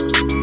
you